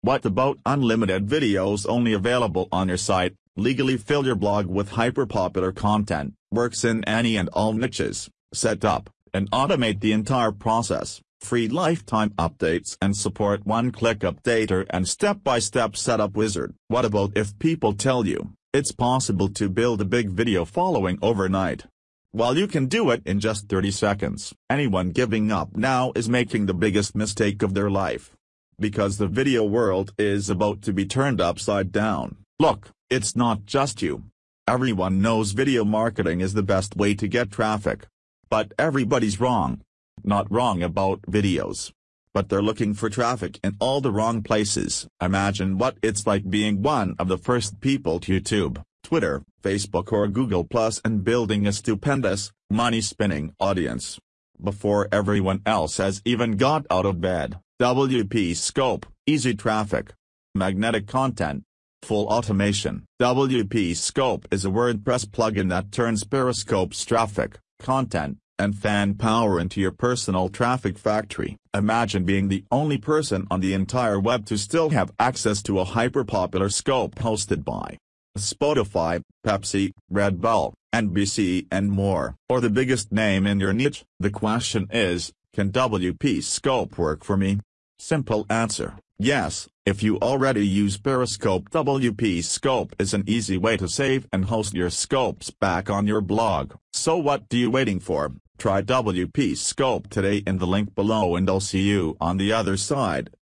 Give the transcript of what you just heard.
What about unlimited videos only available on your site? Legally fill your blog with hyper-popular content, works in any and all niches, set up, and automate the entire process, free lifetime updates and support one-click updater and step-by-step setup wizard. What about if people tell you, it's possible to build a big video following overnight? While you can do it in just 30 seconds, anyone giving up now is making the biggest mistake of their life. Because the video world is about to be turned upside down. Look, it's not just you. Everyone knows video marketing is the best way to get traffic. But everybody's wrong. Not wrong about videos. But they're looking for traffic in all the wrong places. Imagine what it's like being one of the first people to YouTube, Twitter, Facebook or Google Plus and building a stupendous, money-spinning audience. Before everyone else has even got out of bed, WP Scope, easy traffic, magnetic content, Full automation. WP Scope is a WordPress plugin that turns Periscope's traffic, content, and fan power into your personal traffic factory. Imagine being the only person on the entire web to still have access to a hyper-popular scope hosted by Spotify, Pepsi, Red Bull, NBC and more. Or the biggest name in your niche. The question is, can WP Scope work for me? Simple answer, yes, if you already use Periscope WP Scope is an easy way to save and host your scopes back on your blog. So what do you waiting for? Try WP Scope today in the link below and I'll see you on the other side.